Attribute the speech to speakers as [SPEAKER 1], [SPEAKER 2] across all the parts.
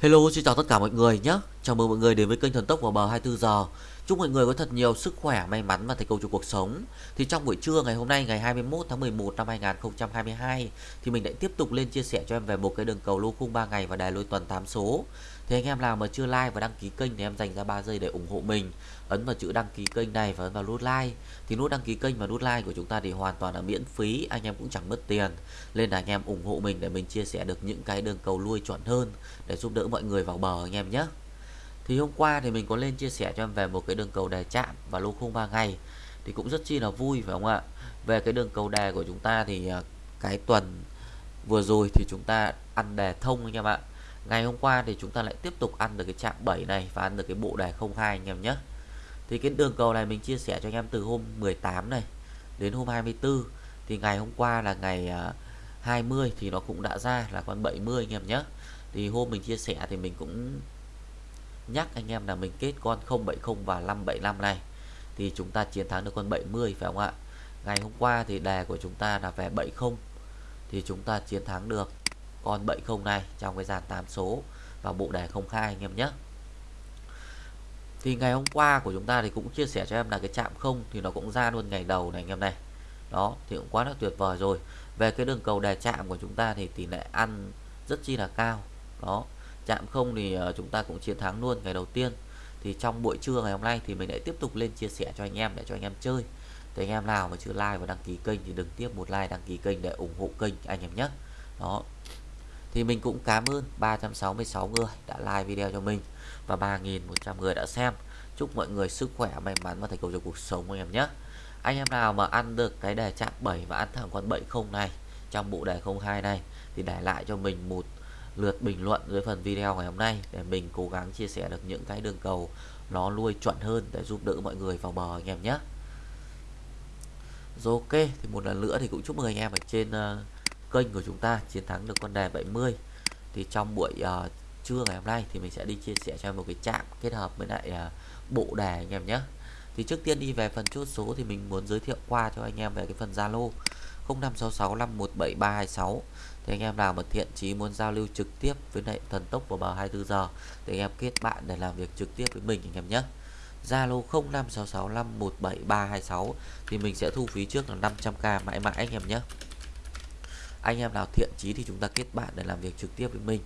[SPEAKER 1] Hello, xin chào tất cả mọi người nhé. Chào mừng mọi người đến với kênh Thần Tốc vào bờ 24 giờ. Chúc mọi người có thật nhiều sức khỏe, may mắn và thành công trong cuộc sống. Thì trong buổi trưa ngày hôm nay ngày 21 tháng 11 năm 2022 thì mình lại tiếp tục lên chia sẻ cho em về một cái đường cầu lô khung 3 ngày và đài lôi tuần 8 số. Thì anh em nào mà chưa like và đăng ký kênh thì em dành ra 3 giây để ủng hộ mình. Ấn vào chữ đăng ký kênh này và ấn vào nút like. Thì nút đăng ký kênh và nút like của chúng ta thì hoàn toàn là miễn phí, anh em cũng chẳng mất tiền. Nên là anh em ủng hộ mình để mình chia sẻ được những cái đường cầu lui chuẩn hơn để giúp đỡ mọi người vào bờ anh em nhé. Thì hôm qua thì mình có lên chia sẻ cho em về một cái đường cầu đề chạm và lô khung 3 ngày thì cũng rất chi là vui phải không ạ? Về cái đường cầu đề của chúng ta thì à, cái tuần vừa rồi thì chúng ta ăn đề thông anh em ạ. Ngày hôm qua thì chúng ta lại tiếp tục ăn được cái chạm 7 này và ăn được cái bộ đề 02 anh em nhé. Thì cái đường cầu này mình chia sẻ cho anh em từ hôm 18 này đến hôm 24 thì ngày hôm qua là ngày à, 20 thì nó cũng đã ra là con 70 anh em nhé. Thì hôm mình chia sẻ thì mình cũng nhắc anh em là mình kết con 070 và 575 này thì chúng ta chiến thắng được con 70 phải không ạ ngày hôm qua thì đề của chúng ta là về 70 thì chúng ta chiến thắng được con 70 này trong cái dàn 8 số và bộ đề 02 anh em nhé. Thì ngày hôm qua của chúng ta thì cũng chia sẻ cho em là cái chạm không thì nó cũng ra luôn ngày đầu này anh em này. Đó, thì cũng quá là tuyệt vời rồi. Về cái đường cầu đề chạm của chúng ta thì tỷ lệ ăn rất chi là cao. Đó chạm không thì ờ, chúng ta cũng chiến thắng luôn ngày đầu tiên. Thì trong buổi trưa ngày hôm nay thì mình lại tiếp tục lên chia sẻ cho anh em để cho anh em chơi. Thì anh em nào mà chưa like và đăng ký kênh thì đừng tiếp một like, đăng ký kênh để ủng hộ kênh anh em nhé. Đó thì mình cũng cảm ơn 366 người đã like video cho mình và 3.100 người đã xem. Chúc mọi người sức khỏe may mắn và thành công trong cuộc sống anh em nhé. Anh em nào mà ăn được cái đề chạm 7 và ăn thẳng con 70 này trong bộ đề 02 này thì để lại cho mình một lượt bình luận dưới phần video ngày hôm nay để mình cố gắng chia sẻ được những cái đường cầu nó nuôi chuẩn hơn để giúp đỡ mọi người vào bờ anh em nhé. Rồi ok thì một lần nữa thì cũng chúc mừng anh em ở trên uh, kênh của chúng ta chiến thắng được con đề 70 thì trong buổi uh, trưa ngày hôm nay thì mình sẽ đi chia sẻ cho một cái chạm kết hợp với lại uh, bộ đề anh em nhé. Thì trước tiên đi về phần chốt số thì mình muốn giới thiệu qua cho anh em về cái phần Zalo 0566517326 thì anh em nào mà thiện chí muốn giao lưu trực tiếp với lại thần tốc vào bờ 24 giờ thì anh em kết bạn để làm việc trực tiếp với mình anh em nhé. Zalo 0566517326 thì mình sẽ thu phí trước là 500k mãi mãi anh em nhé anh em nào thiện chí thì chúng ta kết bạn để làm việc trực tiếp với mình.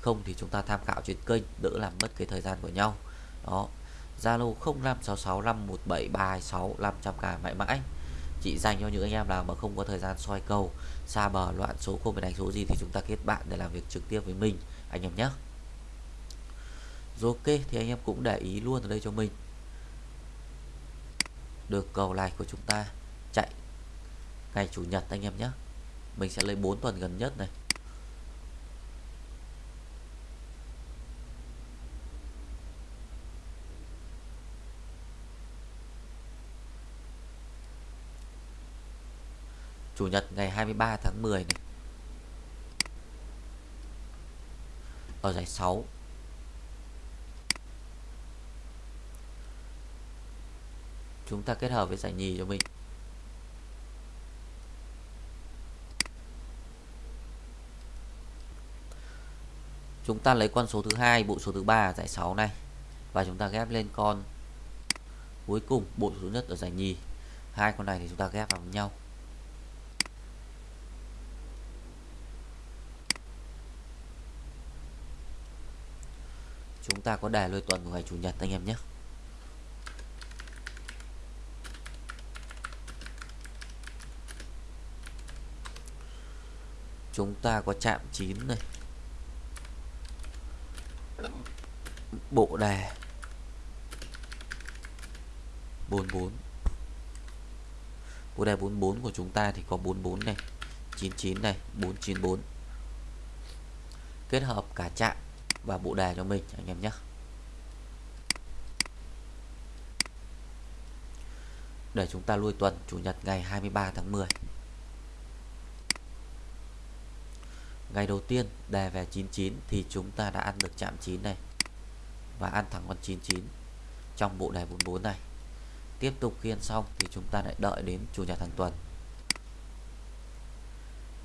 [SPEAKER 1] Không thì chúng ta tham khảo trên kênh, đỡ làm mất cái thời gian của nhau. Đó. Zalo 0566517326 500k mãi mãi. Chỉ dành cho những anh em nào mà không có thời gian soi cầu xa bờ, loạn số, không phải đánh số gì thì chúng ta kết bạn để làm việc trực tiếp với mình, anh em nhé. Rồi ok, thì anh em cũng để ý luôn ở đây cho mình. Được cầu này của chúng ta. Chạy. Ngày chủ nhật, anh em nhé mình sẽ lấy 4 tuần gần nhất này. Chủ nhật ngày 23 tháng 10 này. Ở giải 6 Chúng ta kết hợp với giải nhì cho mình. Chúng ta lấy con số thứ hai, bộ số thứ ba giải 6 này. Và chúng ta ghép lên con cuối cùng, bộ số nhất ở giải nhì. Hai con này thì chúng ta ghép vào với nhau. Chúng ta có đề lôi tuần của ngày chủ nhật anh em nhé. Chúng ta có chạm 9 này. Bộ đề 44 bộ đề 44 của chúng ta thì có 44 này 99 này 494 kết hợp cả chạm và bộ đề cho mình, anh em nhé. Để chúng ta lui tuần, chủ nhật ngày 23 tháng 10 ngày đầu tiên đề về 99 thì chúng ta đã ăn được chạm 9 này và ăn thẳng con 99 trong bộ đề 44 này. Tiếp tục khiên xong thì chúng ta lại đợi đến chủ nhật hàng tuần.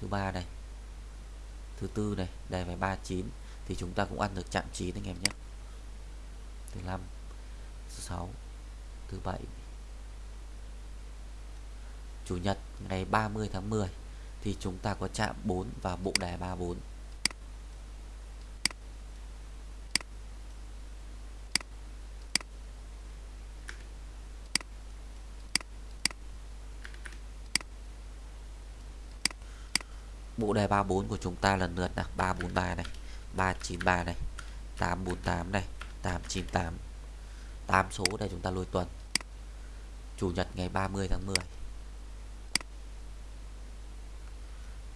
[SPEAKER 1] Thứ ba này, thứ tư này đề về 39 thì chúng ta cũng ăn được chạm 9 anh em nhé. Thứ năm, thứ sáu, thứ bảy. Chủ nhật ngày 30 tháng 10 thì chúng ta có chạm 4 và bộ đề 34 bộ đề 34 của chúng ta lần lượt là 343 này 393 này 848 này 898 8 số để chúng ta lôi tuần. Chủ nhật ngày 30 tháng 10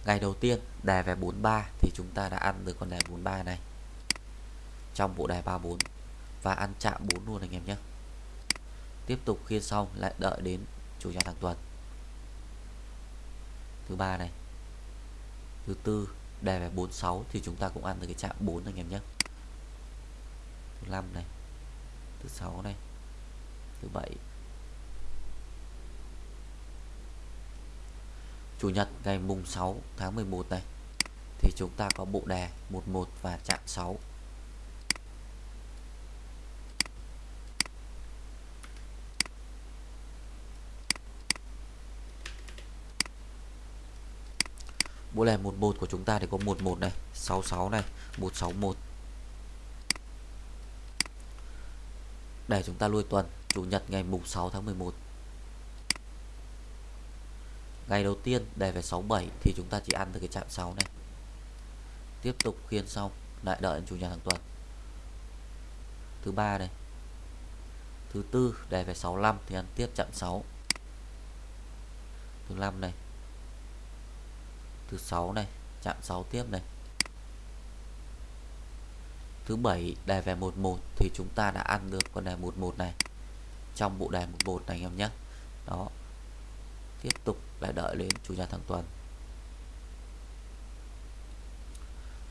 [SPEAKER 1] Ngày đầu tiên đề về 43 thì chúng ta đã ăn được con đề 43 này. Trong bộ đề 34 và ăn chạm 4 luôn anh em nhé. Tiếp tục khiên xong, lại đợi đến chủ nhật hàng tuần. Thứ ba này thứ tư đề về 46 thì chúng ta cũng ăn được cái chạm 4 anh em nhé. Thứ 5 này, thứ 6 này, thứ 7 Chủ nhật ngày mùng 6 tháng 11 này, thì chúng ta có bộ đề 11 và chạm 6 Bộ đề 11 của chúng ta thì có 11 này. 66 này 161 Để chúng ta lui tuần, Chủ nhật ngày mùng 6 tháng 11 Ngày đầu tiên đề về 67 thì chúng ta chỉ ăn được cái chạm 6 này. Tiếp tục khiên xong, Lại đợi chủ nhật hàng tuần. Thứ ba này. Thứ tư đề về 65 thì ăn tiếp chạm 6 Thứ năm này. Thứ sáu này, chạm 6 tiếp này. Thứ bảy đề về 11 thì chúng ta đã ăn được con đề 11 này. Trong bộ đề 11 này anh em nhé. Đó. Tiếp tục lại đợi đến chủ nhật hàng tuần.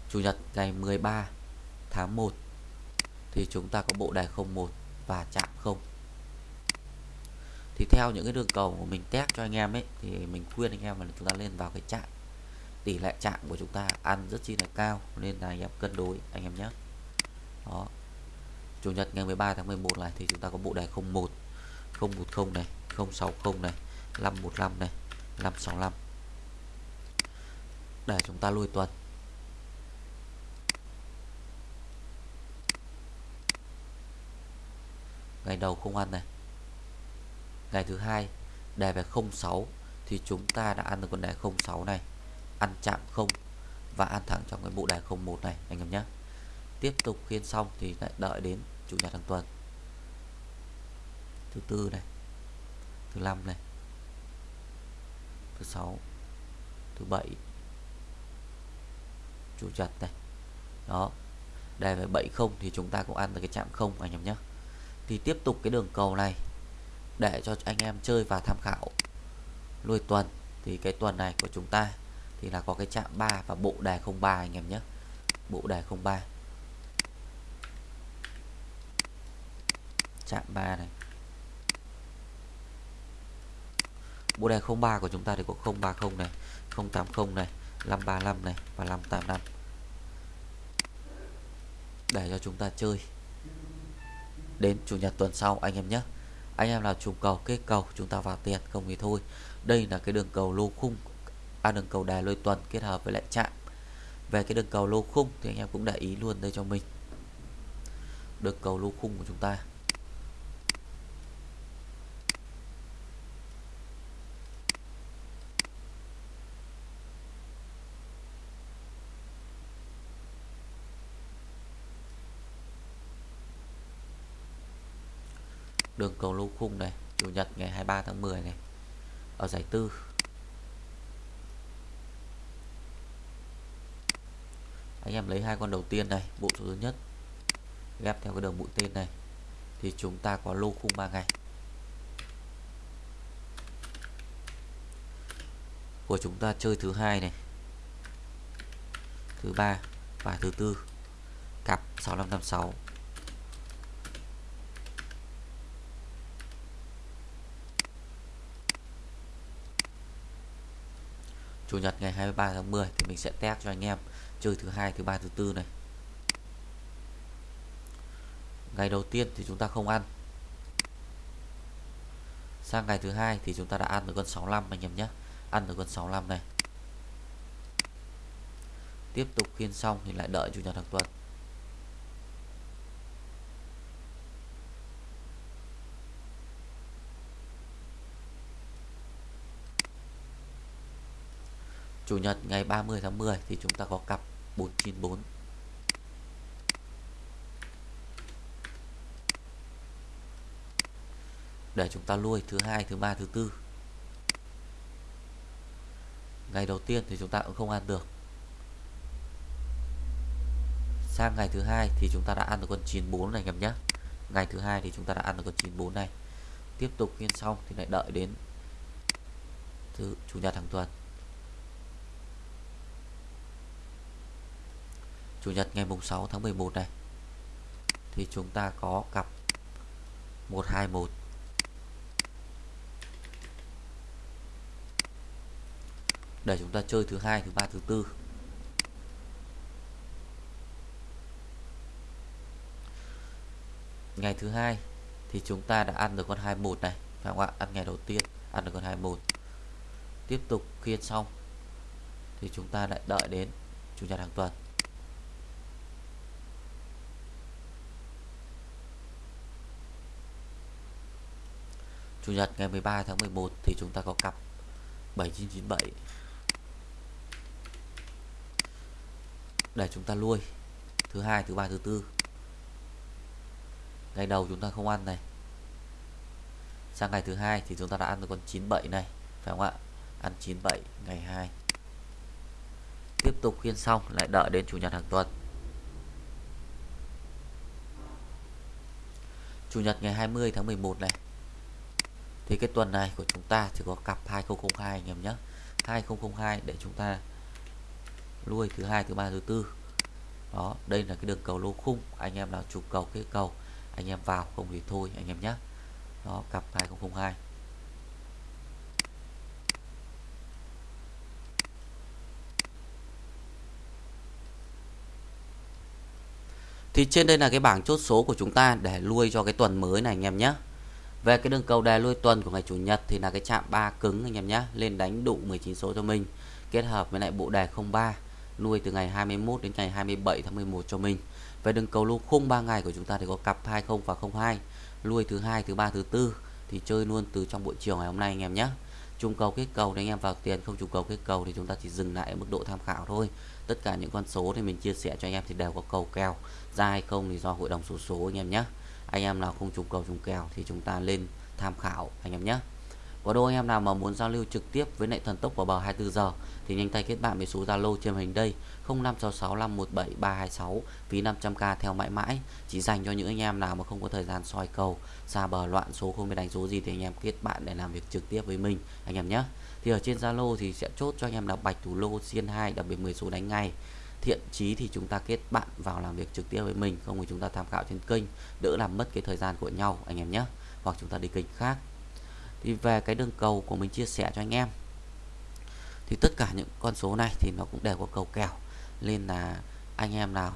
[SPEAKER 1] Chủ nhật ngày 13 tháng 1 thì chúng ta có bộ đề 01 và chạm 0 thì theo những cái đường cầu của mình test cho anh em ấy, thì mình khuyên anh em là chúng ta lên vào cái chạm tỷ lệ chạm của chúng ta ăn rất chi là cao, nên là anh em cân đối, anh em nhé. Đó. Chủ nhật ngày 13 tháng 11 này thì chúng ta có bộ đề 01 010 này 060 này 515 này 565 để chúng ta lui tuần. Ngày đầu không ăn này. Ngày thứ hai, đề về 06 thì chúng ta đã ăn được con đề 06 này ăn chạm không và ăn thẳng trong cái bộ đề 01 này, anh em nhé. Tiếp tục khiên xong thì lại đợi đến chủ nhật hàng tuần. Thứ tư này, thứ năm này, thứ sáu, thứ bảy, chủ nhật này. Đó đề về 70 thì chúng ta cũng ăn được cái chạm không, anh em nhé. Thì tiếp tục cái đường cầu này để cho anh em chơi và tham khảo. Nuôi tuần thì cái tuần này của chúng ta thì là có cái chạm 3 và bộ đề 03 anh em nhé. Bộ đề 03 chạm 3 này. Bộ đề 03 của chúng ta thì có 030 này 080 này 535 này và 585 để cho chúng ta chơi. Đến chủ nhật tuần sau anh em nhé. Anh em nào trùng cầu, kết cầu, chúng ta vào tiền không thì thôi. Đây là cái đường cầu lô khung à, đường cầu đài lôi tuần kết hợp với lại chạm về cái đường cầu lô khung thì anh em cũng để ý luôn đây cho mình. Đường cầu lô khung của chúng ta. Đường cầu lô khung này chủ nhật ngày 23 tháng 10 này ở giải tư. Anh em lấy hai con đầu tiên này, bộ số thứ nhất. Ghép theo cái đường mũi tên này. Thì chúng ta có lô khung 3 ngày. Của chúng ta chơi thứ hai này. Thứ ba và thứ tư. Cặp 6556 chủ nhật ngày 23 tháng 10 thì mình sẽ test cho anh em chơi thứ hai, thứ ba, thứ tư này. Ngày đầu tiên thì chúng ta không ăn. Sang ngày thứ hai thì chúng ta đã ăn được con 65 anh em nhé. Ăn được con 65 này. Tiếp tục khiên xong thì lại đợi chủ nhật hàng tuần. Chủ nhật ngày 30 tháng 10 thì chúng ta có cặp 494 để chúng ta nuôi thứ hai, thứ ba, thứ tư. Ngày đầu tiên thì chúng ta cũng không ăn được. Sang ngày thứ hai thì chúng ta đã ăn được con 94 này, anh em nhé. Ngày thứ hai thì chúng ta đã ăn được con 94 này. Tiếp tục phiên xong thì lại đợi đến thứ chủ nhật hàng tuần. Chủ nhật ngày mùng 6 tháng 11 này, thì chúng ta có cặp 121 để chúng ta chơi thứ hai, thứ ba, thứ tư. Ngày thứ hai thì chúng ta đã ăn được con 21 này, phải không ạ? Ăn ngày đầu tiên, ăn được con 21 tiếp tục khiên xong thì chúng ta lại đợi đến chủ nhật hàng tuần. Chủ nhật ngày 13 tháng 11 thì chúng ta có cặp 7997 để chúng ta nuôi. Thứ hai, thứ ba, thứ tư. Ngày đầu chúng ta không ăn này. Sang ngày thứ hai thì chúng ta đã ăn được con 97 này, phải không ạ? Ăn 97 ngày 2 tiếp tục khiên xong, lại đợi đến chủ nhật hàng tuần. Chủ nhật ngày 20 tháng 11 này thì cái tuần này của chúng ta chỉ có cặp 2002 anh em nhé. 2002 để chúng ta nuôi thứ hai, thứ ba, thứ tư. Đó, đây là cái đường cầu lô khung. Anh em nào chụp cầu, cái cầu, anh em vào, không thì thôi anh em nhé. Đó, cặp 2002 thì trên đây là cái bảng chốt số của chúng ta để nuôi cho cái tuần mới này anh em nhé về cái đường cầu đề nuôi tuần của ngày chủ nhật thì là cái chạm ba cứng anh em nhé lên đánh đụng 19 số cho mình, kết hợp với lại bộ đề 03 nuôi từ ngày 21 đến ngày 27 tháng 11 cho mình. Về đường cầu lô khung 3 ngày của chúng ta thì có cặp 20 và 02 nuôi thứ hai, thứ ba, thứ tư thì chơi luôn từ trong buổi chiều ngày hôm nay anh em nhé trung cầu kết cầu thì anh em vào tiền, không trùng cầu kết cầu thì chúng ta chỉ dừng lại ở mức độ tham khảo thôi. Tất cả những con số thì mình chia sẻ cho anh em thì đều có cầu kèo, ra hay không thì do hội đồng số số anh em nhé anh em nào không trùng cầu trùng kèo thì chúng ta lên tham khảo, anh em nhé. Có đôi anh em nào mà muốn giao lưu trực tiếp với lại thần tốc vào bờ 24 giờ thì nhanh tay kết bạn với số Zalo trên hình đây 0566517326 phí 500k theo mãi mãi. Chỉ dành cho những anh em nào mà không có thời gian soi cầu, xa bờ loạn số, không biết đánh số gì thì anh em kết bạn để làm việc trực tiếp với mình, anh em nhé. Thì ở trên Zalo thì sẽ chốt cho anh em là bạch thủ lô xiên 2 đặc biệt 10 số đánh ngay thiện chí thì chúng ta kết bạn vào làm việc trực tiếp với mình, không thì chúng ta tham khảo trên kênh, đỡ làm mất cái thời gian của nhau, anh em nhé. Hoặc chúng ta đi kênh khác. Thì về cái đường cầu của mình chia sẻ cho anh em. Thì tất cả những con số này thì nó cũng đều có cầu kèo. Nên là anh em nào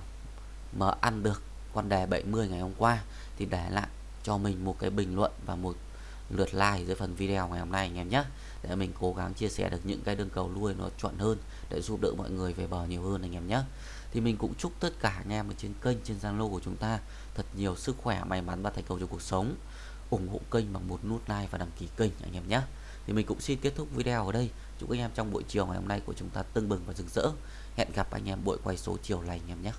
[SPEAKER 1] mà ăn được con đề 70 ngày hôm qua thì để lại cho mình một cái bình luận và một lượt like dưới phần video ngày hôm nay, anh em nhé để mình cố gắng chia sẻ được những cái đường cầu nuôi nó chuẩn hơn để giúp đỡ mọi người về bờ nhiều hơn anh em nhé. Thì mình cũng chúc tất cả anh em ở trên kênh, trên Zalo của chúng ta thật nhiều sức khỏe, may mắn và thành công trong cuộc sống. Ủng hộ kênh bằng một nút like và đăng ký kênh anh em nhé. Thì mình cũng xin kết thúc video ở đây. Chúc anh em trong buổi chiều ngày hôm nay của chúng ta tưng bừng và rực rỡ. Hẹn gặp anh em buổi quay số chiều lành anh em nhé.